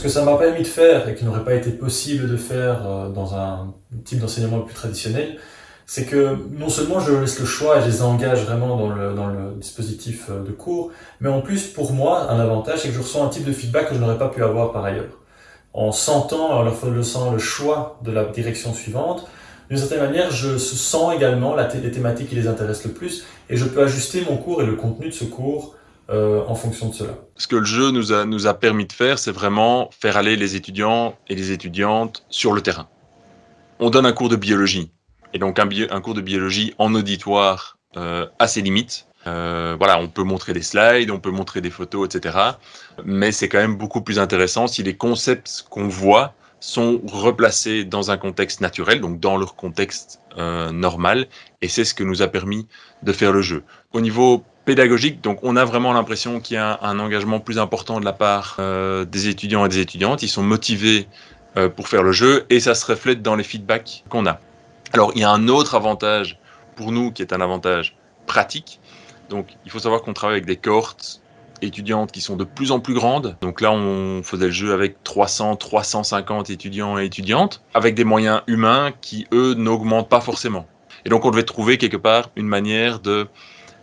Ce que ça m'a permis de faire, et qui n'aurait pas été possible de faire euh, dans un type d'enseignement plus traditionnel, c'est que non seulement je laisse le choix et je les engage vraiment dans le, dispositif euh, de cours, mais en plus, pour moi, un avantage, c'est que je reçois un type de feedback que je n'aurais pas pu avoir par ailleurs. En sentant, en leur faisant le choix de la direction suivante, d'une certaine manière, je sens également les thématiques qui les intéressent le plus et je peux ajuster mon cours et le contenu de ce cours euh, en fonction de cela. Ce que le jeu nous a, nous a permis de faire, c'est vraiment faire aller les étudiants et les étudiantes sur le terrain. On donne un cours de biologie, et donc un, un cours de biologie en auditoire euh, à ses limites. Euh, voilà, on peut montrer des slides, on peut montrer des photos, etc. Mais c'est quand même beaucoup plus intéressant si les concepts qu'on voit sont replacés dans un contexte naturel, donc dans leur contexte euh, normal, et c'est ce que nous a permis de faire le jeu. Au niveau pédagogique, donc on a vraiment l'impression qu'il y a un, engagement plus important de la part euh, des étudiants et des étudiantes, ils sont motivés euh, pour faire le jeu, et ça se reflète dans les feedbacks qu'on a. Alors il y a un autre avantage pour nous qui est un avantage pratique, donc il faut savoir qu'on travaille avec des cohortes étudiantes qui sont de plus en plus grandes. Donc là, on faisait le jeu avec 300, 350 étudiants et étudiantes, avec des moyens humains qui, eux, n'augmentent pas forcément. Et donc, on devait trouver quelque part une manière de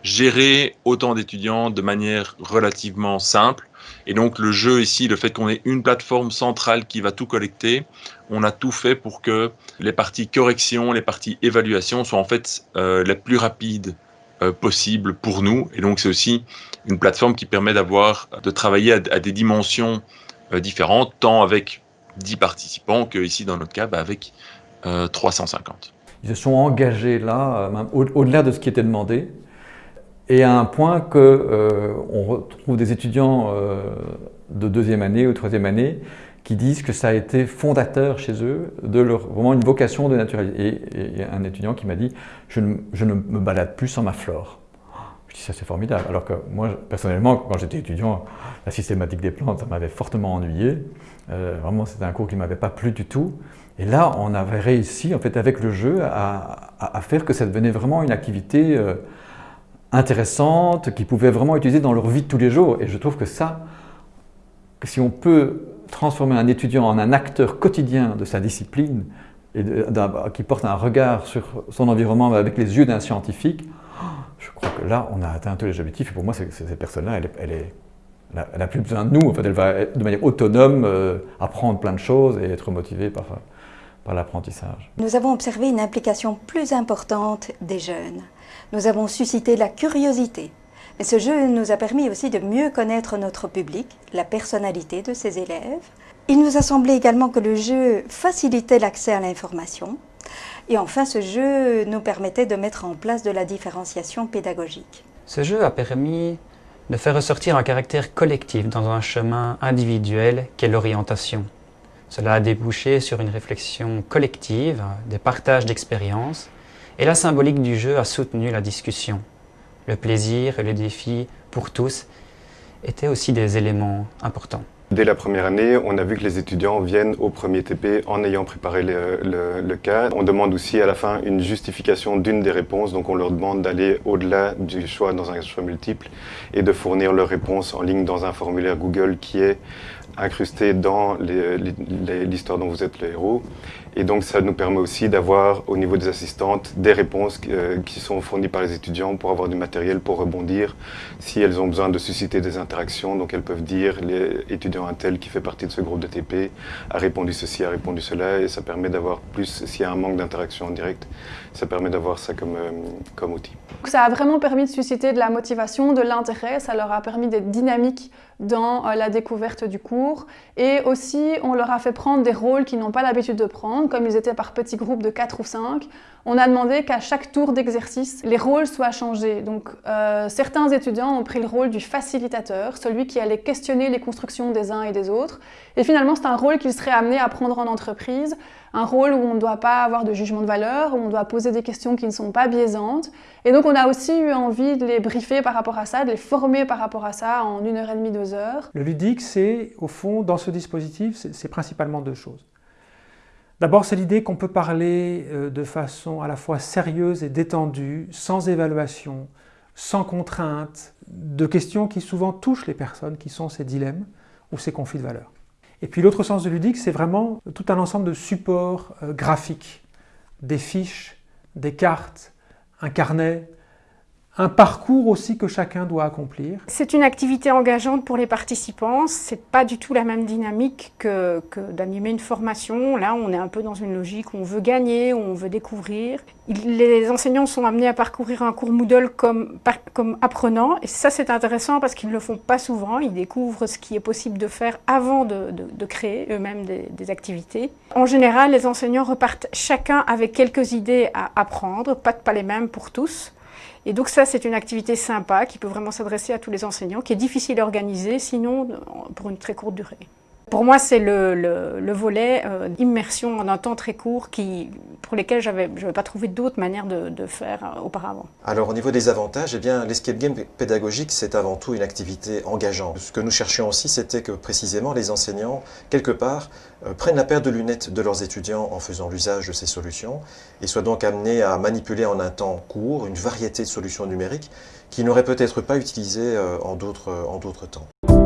gérer autant d'étudiants de manière relativement simple. Et donc, le jeu ici, le fait qu'on ait une plateforme centrale qui va tout collecter, on a tout fait pour que les parties correction, les parties évaluation soient en fait euh, les plus rapides euh, possible pour nous. Et donc, c'est aussi une plateforme qui permet d'avoir, de travailler à, des dimensions euh, différentes, tant avec 10 participants que ici, dans notre cas, avec 350. Euh, Ils se sont engagés là, au-delà de ce qui était demandé, et à un point que on retrouve des étudiants de deuxième année ou troisième année qui disent que ça a été fondateur chez eux de leur vraiment une vocation de naturalité. Et, un étudiant qui m'a dit je ne, me balade plus sans ma flore. Je dis ça c'est formidable. Alors que moi personnellement quand j'étais étudiant, la systématique des plantes ça m'avait fortement ennuyé. Euh, vraiment c'était un cours qui ne m'avait pas plu du tout. Et là on avait réussi en fait avec le jeu à, à, faire que ça devenait vraiment une activité euh, intéressante, qu'ils pouvaient vraiment utiliser dans leur vie de tous les jours. Et je trouve que ça, si on peut transformer un étudiant en un acteur quotidien de sa discipline et qui porte un regard sur son environnement avec les yeux d'un scientifique, je crois que là, on a atteint tous les objectifs. Et pour moi, cette personne-là, elle, n'a plus besoin de nous. En fait, elle va de manière autonome euh, apprendre plein de choses et être motivée par, par l'apprentissage. Nous avons observé une implication plus importante des jeunes. Nous avons suscité la curiosité, mais ce jeu nous a permis aussi de mieux connaître notre public, la personnalité de ses élèves. Il nous a semblé également que le jeu facilitait l'accès à l'information. Et enfin, ce jeu nous permettait de mettre en place de la différenciation pédagogique. Ce jeu a permis de faire ressortir un caractère collectif dans un chemin individuel qu'est l'orientation. Cela a débouché sur une réflexion collective, des partages d'expériences, et la symbolique du jeu a soutenu la discussion le plaisir et le défi pour tous étaient aussi des éléments importants. Dès la première année, on a vu que les étudiants viennent au premier TP en ayant préparé le, cas. On demande aussi à la fin une justification d'une des réponses, donc on leur demande d'aller au-delà du choix dans un choix multiple et de fournir leur réponse en ligne dans un formulaire Google qui est incrusté dans l'histoire dont vous êtes le héros. Et donc ça nous permet aussi d'avoir au niveau des assistantes des réponses euh, qui sont fournies par les étudiants pour avoir du matériel pour rebondir si elles ont besoin de susciter des interactions. Donc elles peuvent dire les étudiants un tel qui fait partie de ce groupe de TP a répondu ceci, a répondu cela et ça permet d'avoir plus, s'il y a un manque d'interaction en direct, ça permet d'avoir ça comme, euh, comme outil. Ça a vraiment permis de susciter de la motivation, de l'intérêt, ça leur a permis d'être dynamiques dans euh, la découverte du cours et aussi on leur a fait prendre des rôles qu'ils n'ont pas l'habitude de prendre, comme ils étaient par petits groupes de 4 ou 5, on a demandé qu'à chaque tour d'exercice, les rôles soient changés. Donc euh, certains étudiants ont pris le rôle du facilitateur, celui qui allait questionner les constructions des uns et des autres, et finalement c'est un rôle qu'ils seraient amenés à prendre en entreprise, un rôle où on ne doit pas avoir de jugement de valeur, où on doit poser des questions qui ne sont pas biaisantes. Et donc on a aussi eu envie de les briefer par rapport à ça, de les former par rapport à ça en une heure et demie, deux heures. Le ludique, c'est au fond, dans ce dispositif, c'est principalement deux choses. D'abord, c'est l'idée qu'on peut parler euh, de façon à la fois sérieuse et détendue, sans évaluation, sans contrainte, de questions qui souvent touchent les personnes, qui sont ces dilemmes ou ces conflits de valeurs. Et puis l'autre sens de ludique, c'est vraiment tout un ensemble de supports euh, graphiques, des fiches, des cartes, un carnet, un parcours aussi que chacun doit accomplir. C'est une activité engageante pour les participants, c'est pas du tout la même dynamique que, d'animer une formation. Là, on est un peu dans une logique où on veut gagner, où on veut découvrir. Les enseignants sont amenés à parcourir un cours Moodle comme, comme apprenants, et ça c'est intéressant parce qu'ils ne le font pas souvent, ils découvrent ce qui est possible de faire avant de, créer eux-mêmes des, activités. En général, les enseignants repartent chacun avec quelques idées à apprendre, pas les mêmes pour tous. Et donc ça, c'est une activité sympa qui peut vraiment s'adresser à tous les enseignants, qui est difficile à organiser, sinon pour une très courte durée. Pour moi, c'est le, volet euh, immersion en un temps très court qui, pour lesquels je n'avais pas trouvé d'autres manières de, faire euh, auparavant. Alors au niveau des avantages, eh bien l'escape game pédagogique, c'est avant tout une activité engageante. Ce que nous cherchions aussi, c'était que précisément les enseignants, quelque part, euh, prennent la paire de lunettes de leurs étudiants en faisant l'usage de ces solutions et soient donc amenés à manipuler en un temps court une variété de solutions numériques qu'ils n'auraient peut-être pas utilisées en d'autres temps.